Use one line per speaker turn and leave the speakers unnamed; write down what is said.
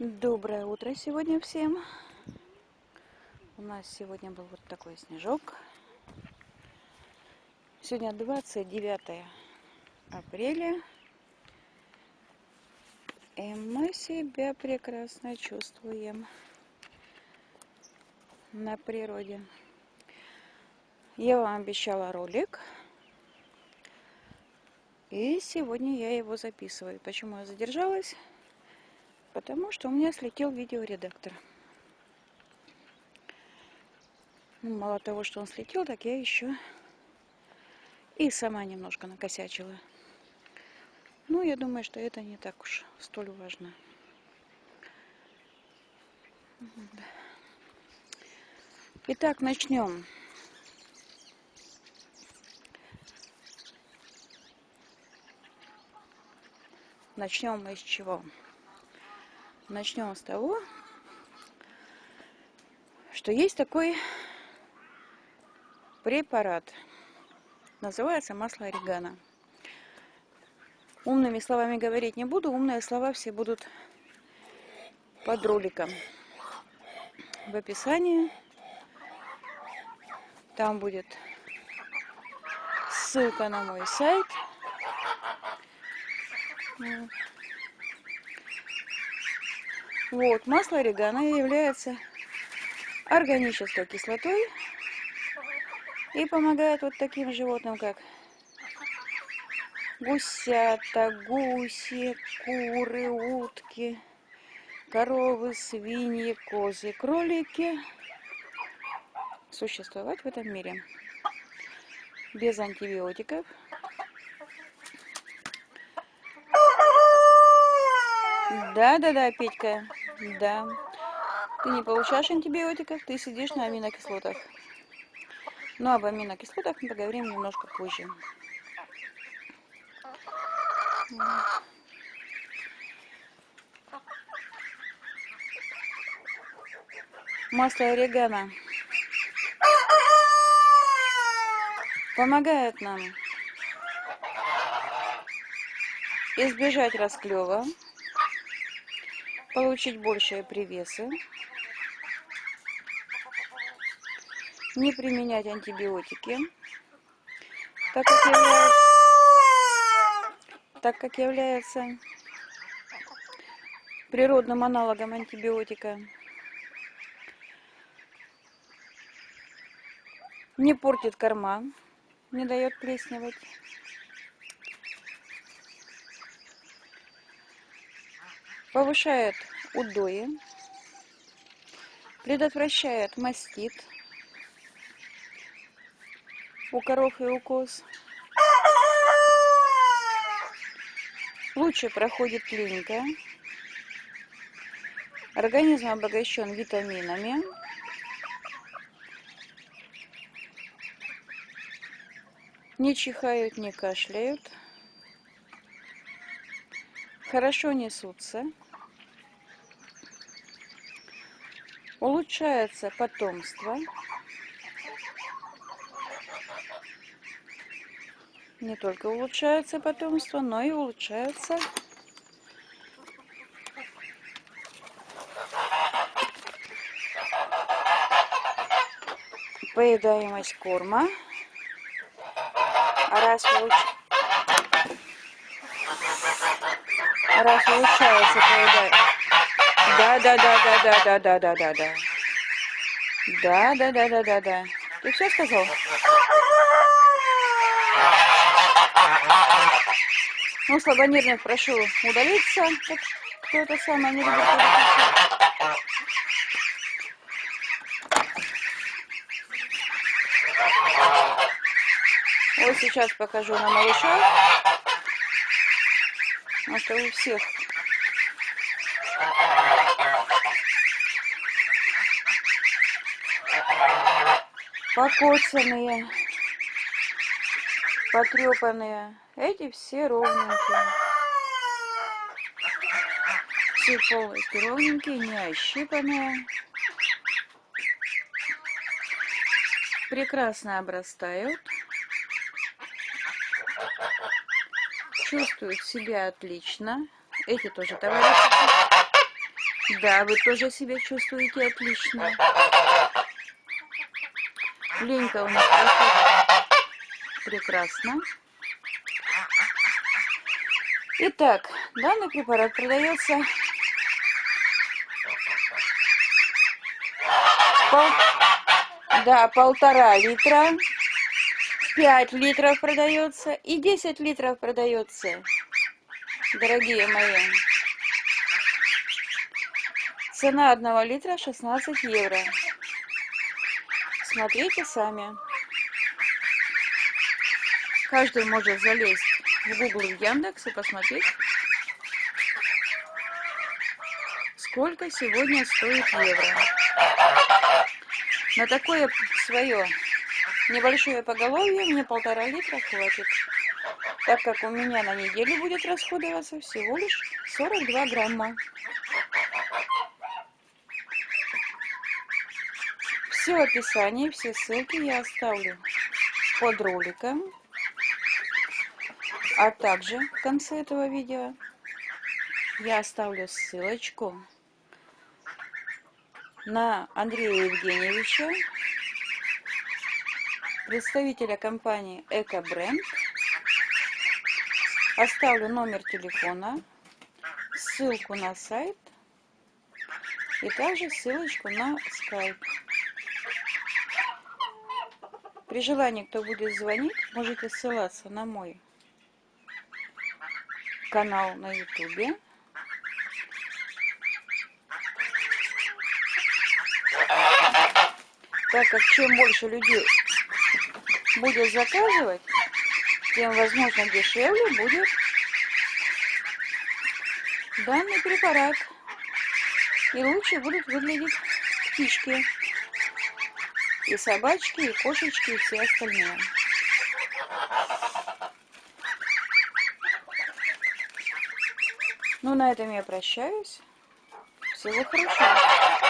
Доброе утро сегодня всем. У нас сегодня был вот такой снежок. Сегодня 29 апреля. И мы себя прекрасно чувствуем на природе. Я вам обещала ролик. И сегодня я его записываю. Почему я задержалась? Потому что у меня слетел видеоредактор. Ну, мало того, что он слетел, так я еще и сама немножко накосячила. Ну, я думаю, что это не так уж столь важно. Итак, начнем. Начнем мы с чего? Начнем с того, что есть такой препарат. Называется масло орегано. Умными словами говорить не буду. Умные слова все будут под роликом. В описании там будет ссылка на мой сайт. Вот, масло орегано является органической кислотой и помогает вот таким животным, как гусята, гуси, куры, утки, коровы, свиньи, козы, кролики существовать в этом мире без антибиотиков, Да, да, да, Петька. Да. Ты не получаешь антибиотиков, ты сидишь на аминокислотах. Но об аминокислотах мы поговорим немножко позже. Масло орегано помогает нам избежать расклева получить большие привесы, не применять антибиотики, так как, является, как является природным аналогом антибиотика, не портит корма, не дает плесневать. Повышает удои, предотвращает мастит у коров и у лучше проходит клиника, организм обогащен витаминами, не чихают, не кашляют, хорошо несутся. Улучшается потомство. Не только улучшается потомство, но и улучшается поедаемость корма. Раз, улуч... раз улучшается поедаемость да, да, да, да, да, да, да, да, да, да. Да, да, да, да, да, да. Ты все сказал? Ну, слабонервных прошу удалиться. Кто это самое не любит Вот сейчас покажу на малыша. Это у всех покоцанные, потрепанные. Эти все ровненькие. Все полностью ровненькие, не ощипанные. Прекрасно обрастают. Чувствуют себя отлично. Эти тоже товарищи Да, вы тоже себя чувствуете отлично. Ленька у нас прекрасно. Итак, данный препарат продается пол... да, полтора литра, 5 литров продается и 10 литров продается, дорогие мои. Цена одного литра 16 евро. Смотрите сами. Каждый может залезть в Google в Яндекс и посмотреть, сколько сегодня стоит евро. На такое свое небольшое поголовье мне полтора литра хватит, так как у меня на неделю будет расходоваться всего лишь 42 грамма. Все описание, все ссылки я оставлю под роликом, а также в конце этого видео я оставлю ссылочку на Андрея Евгеньевича, представителя компании Экобренд. Оставлю номер телефона, ссылку на сайт и также ссылочку на скайп. При желании, кто будет звонить, можете ссылаться на мой канал на ютубе. Так как чем больше людей будет заказывать, тем, возможно, дешевле будет данный препарат. И лучше будут выглядеть птички и собачки, и кошечки, и все остальные. Ну, на этом я прощаюсь. Всего хорошего.